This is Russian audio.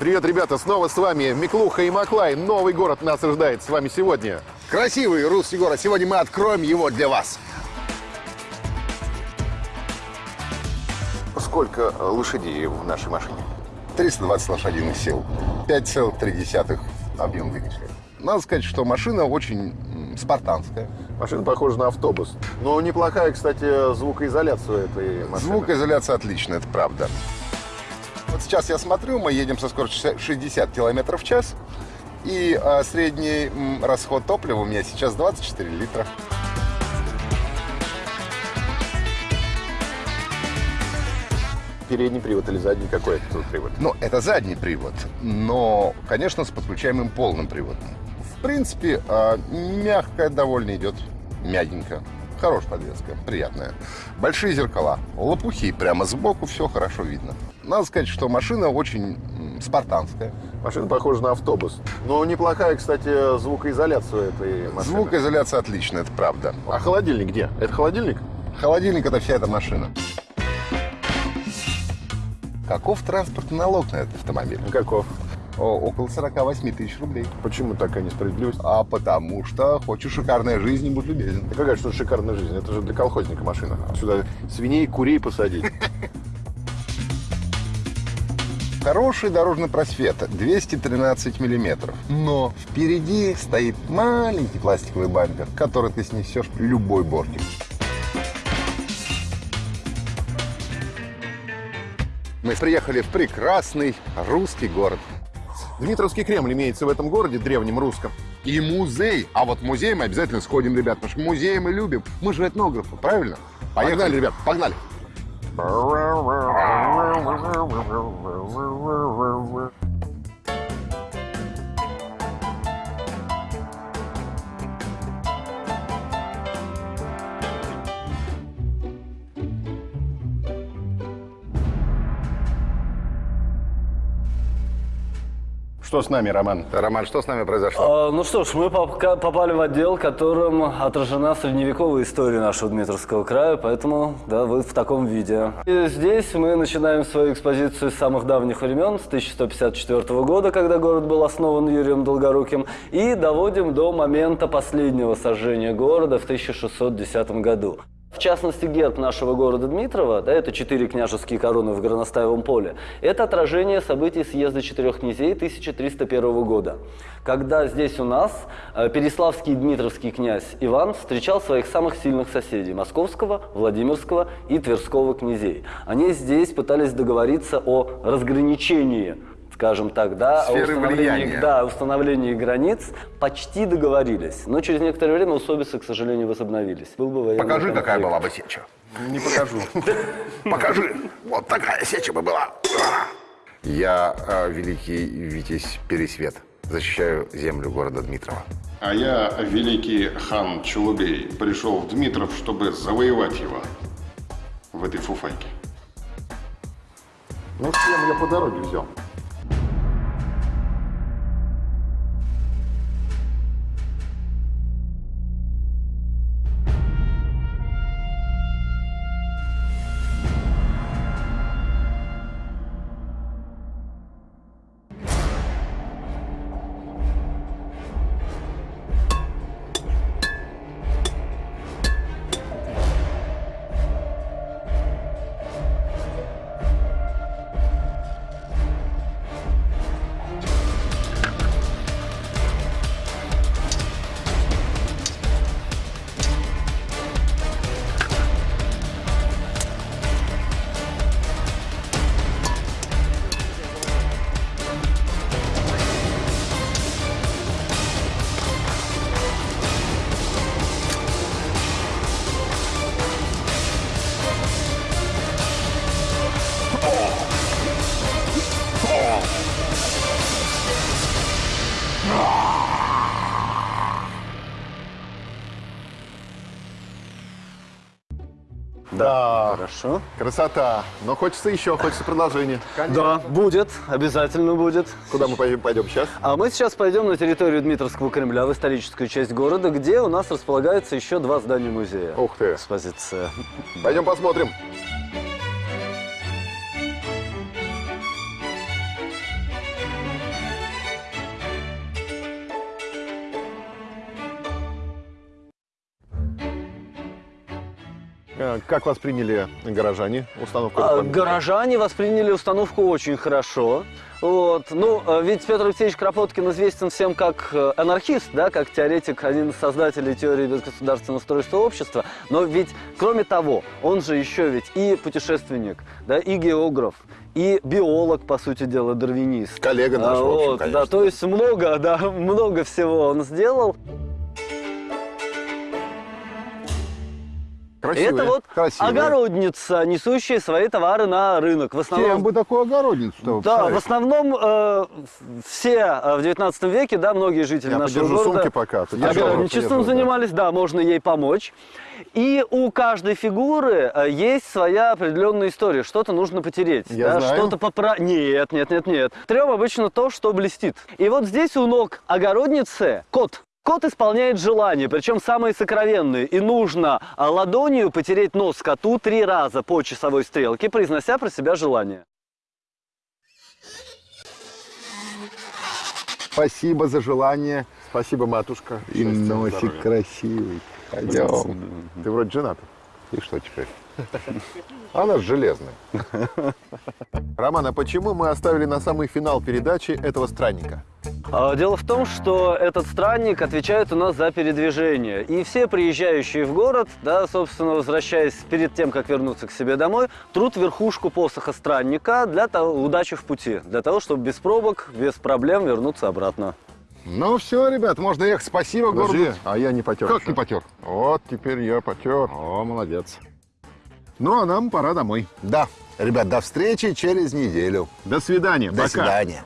Привет, ребята, снова с вами Миклуха и Маклай. Новый город нас ожидает с вами сегодня. Красивый русский город. Сегодня мы откроем его для вас. Сколько э, лошадей в нашей машине? 320 лошадиных сил. 5,3 объем двигателя. Надо сказать, что машина очень спартанская. Машина похожа на автобус. Но неплохая, кстати, звукоизоляция этой машины. Звукоизоляция отличная, это правда. Вот сейчас я смотрю, мы едем со скоростью 60 км в час. И а, средний расход топлива у меня сейчас 24 литра. Передний привод или задний какой это привод? Ну, это задний привод, но, конечно, с подключаемым полным приводом. В принципе, а, мягкая довольно идет, мягенько. Хорошая подвеска, приятная. Большие зеркала, лопухи прямо сбоку, все хорошо видно. Надо сказать, что машина очень спартанская. Машина похожа на автобус. Но неплохая, кстати, звукоизоляция этой машины. Звукоизоляция отличная, это правда. А холодильник где? Это холодильник? Холодильник – это вся эта машина. Каков транспортный налог на этот автомобиль? Каков? Около 48 тысяч рублей. Почему такая несправедливость? А потому что хочешь шикарной жизни, будь любезен. Да какая что шикарная жизнь? Это же для колхозника машина. Сюда свиней, курей посадить. Хороший дорожный просвет 213 миллиметров. Но впереди стоит маленький пластиковый бампер, который ты снесешь любой бортик. Мы приехали в прекрасный русский город. Дмитровский Кремль имеется в этом городе, древнем русском. И музей. А вот в музей мы обязательно сходим, ребят, потому что музей мы любим. Мы же этнографы, правильно? Погнали, ребят, погнали. Что с нами, Роман? Роман, что с нами произошло? А, Ну что ж, мы попали в отдел, которым отражена средневековая история нашего Дмитровского края, поэтому, да, вы в таком виде. И здесь мы начинаем свою экспозицию с самых давних времен, с 1154 года, когда город был основан Юрием Долгоруким, и доводим до момента последнего сожжения города в 1610 году. В частности, герб нашего города Дмитрова, да, это четыре княжеские короны в Горностаевом поле, это отражение событий съезда четырех князей 1301 года, когда здесь у нас э, переславский и дмитровский князь Иван встречал своих самых сильных соседей – московского, Владимирского и Тверского князей. Они здесь пытались договориться о разграничении скажем так, да, о Сферы установлении, влияния. да, о установлении границ почти договорились. Но через некоторое время усобицы, к сожалению, возобновились. Был бы военный Покажи, какая конфликт. была бы сеча. Не покажу. Покажи. Вот такая сеча бы была. Я э, великий Витязь Пересвет. Защищаю землю города Дмитрова. А я, великий хан Чулубей, пришел в Дмитров, чтобы завоевать его в этой фуфайке. Ну, всем я по дороге взял. Да, Хорошо. красота. Но хочется еще, хочется продолжения. Да, будет, обязательно будет. Куда мы пойдем, пойдем сейчас? А мы сейчас пойдем на территорию Дмитровского Кремля, в историческую часть города, где у нас располагается еще два здания музея. Ух ты. Экспозиция. Пойдем посмотрим. Э, Как вас приняли горожане? Установку А? Горожане восприняли установку очень хорошо. Вот. Ну, э, ведь Петр Алексеевич Кропоткин известен всем как э, анархист, да, как теоретик, один из создателей теории безгосударственного устройства общества. Но ведь, кроме того, он же еще ведь и путешественник, да, и географ, и биолог, по сути дела, дарвинист. Коллега наш, А, в общем, вот, конечно. Да, то есть много, да, много всего он сделал. Красивые, Это вот красивые. огородница, несущая свои товары на рынок. В основном Кем бы такую огородницу Да, в основном э, все э, в 19 веке, да, многие жители Я нашего города сумки пока, огородничеством подержу, да. занимались, да, можно ей помочь. И у каждой фигуры э, есть своя определенная история. Что-то нужно потереть, Я да, знаю. что-то попра... Нет, нет, нет, нет. Трем обычно то, что блестит. И вот здесь у ног огородницы кот. Кот исполняет желания, причем самые сокровенные. И нужно а, ладонью потереть нос коту три раза по часовой стрелке, произнося про себя желание. Спасибо за желание. Спасибо, матушка. И Счастья, носик здоровья. красивый. Пойдем. Ты вроде женат. И что теперь? Она же железная. Роман, а почему мы оставили на самый финал передачи этого странника? А, Дело в том, что этот странник отвечает у нас за передвижение. И все приезжающие в город, да, собственно, возвращаясь перед тем, как вернуться к себе домой, трут верхушку посоха странника для того, удачи в пути, для того, чтобы без пробок, без проблем вернуться обратно. Ну все, ребят, можно ехать. Спасибо городу. Подожди, а я не потер. Как еще. не потер? Вот, теперь я потер. О, молодец. Ну, а нам пора домой. Да, ребят, до встречи через неделю. До свидания. До Пока. свидания.